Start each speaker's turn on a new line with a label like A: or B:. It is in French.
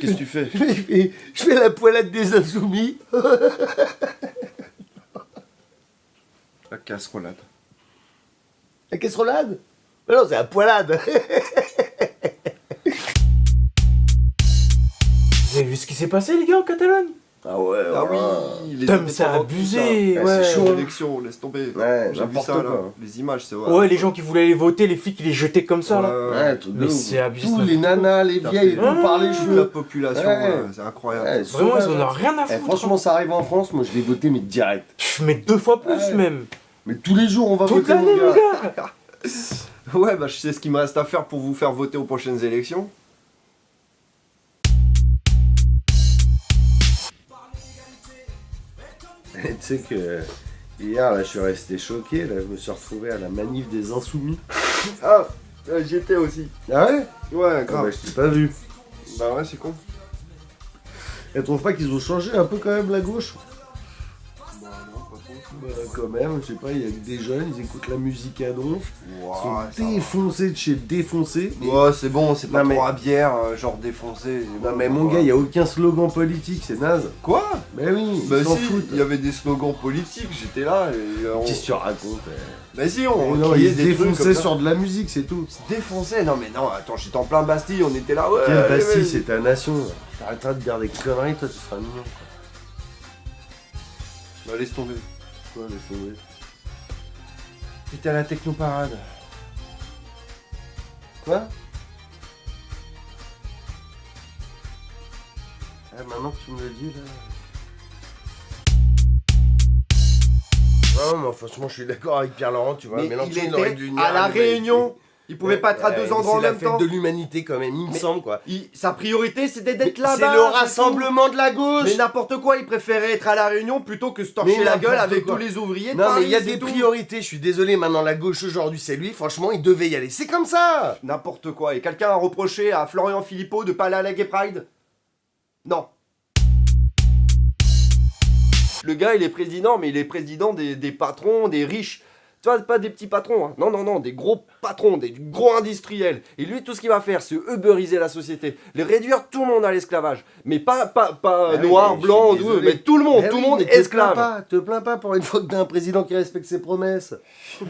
A: Qu'est-ce que tu fais?
B: Je fais, je fais la poilade des insoumis.
A: La casserolade.
B: La casserolade? Mais non, c'est la poilade.
C: Vous avez vu ce qui s'est passé, les gars, en Catalogne?
B: Ah ouais,
A: Ah
B: ouais.
A: oui, les
C: Putain, mais c'est abusé,
A: ça.
C: ouais.
A: C'est chaud laisse tomber.
B: Ouais,
A: J'ai vu ça là, les images, c'est vrai.
C: Ouais, les gens qui voulaient aller voter, les flics, ils les jetaient comme ça, là.
B: Ouais, de
C: Mais c'est abusé,
B: Tous les nanas, les vieilles,
A: fait
B: tout par les
A: toute la population,
B: Ouais.
A: ouais, c'est incroyable.
B: Ouais,
C: Vraiment, ils
B: sauvage.
C: en ont rien à
B: Eh,
C: foutre.
B: franchement, ça arrive en France, moi je vais voter, mais direct.
C: Mais deux fois plus,
B: Ouais.
C: même.
B: Mais tous les jours, on va
C: Toute
B: voter,
C: l'année,
B: mon gars.
A: Ouais, bah je sais ce qu'il me reste à faire pour vous faire voter aux prochaines élections.
B: Tu sais que hier, là, je suis resté choqué. Là, je me suis retrouvé à la manif des Insoumis.
A: Ah, euh, j'y étais aussi.
B: Ah ouais?
A: Ouais,
B: Ah
A: grave.
B: bah, Je t'ai pas vu.
A: Bah ouais, c'est con.
B: Elle trouve pas qu'ils ont changé un peu quand même la gauche?
A: Bah,
B: quand même, je sais pas, il y a que des jeunes, ils écoutent la musique à donf. Ils sont défoncés de chez défoncés.
A: Ouais, c'est bon, c'est pas
B: Non, mais-
A: trop à bière, euh, genre défoncé.
B: Non mais mon gars, il y a aucun slogan politique, c'est naze.
A: Quoi?
B: Mais oui,
A: Bah
B: ils s'en
A: si,
B: foutent.
A: il y avait des slogans politiques, j'étais là et euh, on...
B: Qu'est-ce que tu racontes eh?
A: Bah si, on
B: Non,
A: criait
B: ils se
A: des trucs comme
B: défonçaient
A: ça.
B: sur de la musique, c'est tout.
A: Se défonçaient Non mais non, attends, j'étais en plein Bastille, on était là, ouais.
B: Quelle
A: allez,
B: Bastille, c'est ta nation. T'arrêteras de dire des conneries, toi, tu seras mignon.
A: Bah laisse tomber.
B: Quoi, tomber.
A: T'étais à la technoparade.
B: Quoi? Ah, maintenant que tu me le dis, là... Non, mais franchement, je suis d'accord avec Pierre-Laurent, tu vois.
A: Mais
B: Mélenchon,
A: il était
B: dû
A: à la. Réunion, il pouvait pas être à deux endroits en
B: C'est la
A: même
B: fête
A: temps.
B: de l'humanité, quand même, il me semble, quoi.
A: Il- Sa priorité c'était d'être
B: C'est
A: là-bas.
B: le
A: c'est tout.
B: rassemblement de la gauche
A: Mais n'importe quoi, il préférait être à la Réunion plutôt que se torcher la gueule avec
B: quoi.
A: tous les ouvriers de
B: Non, mais il y a des
A: tout.
B: priorités, je suis désolé, maintenant la gauche aujourd'hui c'est lui, franchement il devait y aller, c'est comme ça
A: N'importe quoi. Et quelqu'un a reproché à Florian Philippot de pas aller à la Gay Pride? Non. Le gars, il est président, mais il est président des, des patrons, des riches. Tu vois, pas des petits patrons, hein. non, non, non, des gros patrons, des gros industriels. Et lui, tout ce qu'il va faire, c'est uberiser la société, les réduire tout le monde à l'esclavage. Mais pas, pas, pas
B: Ah oui,
A: noir,
B: mais
A: blanc, mais tout le monde, tout
B: oui,
A: le monde
B: mais te plains
A: esclave.
B: pas, te plains pas pour une fois que t'as un président qui respecte ses promesses.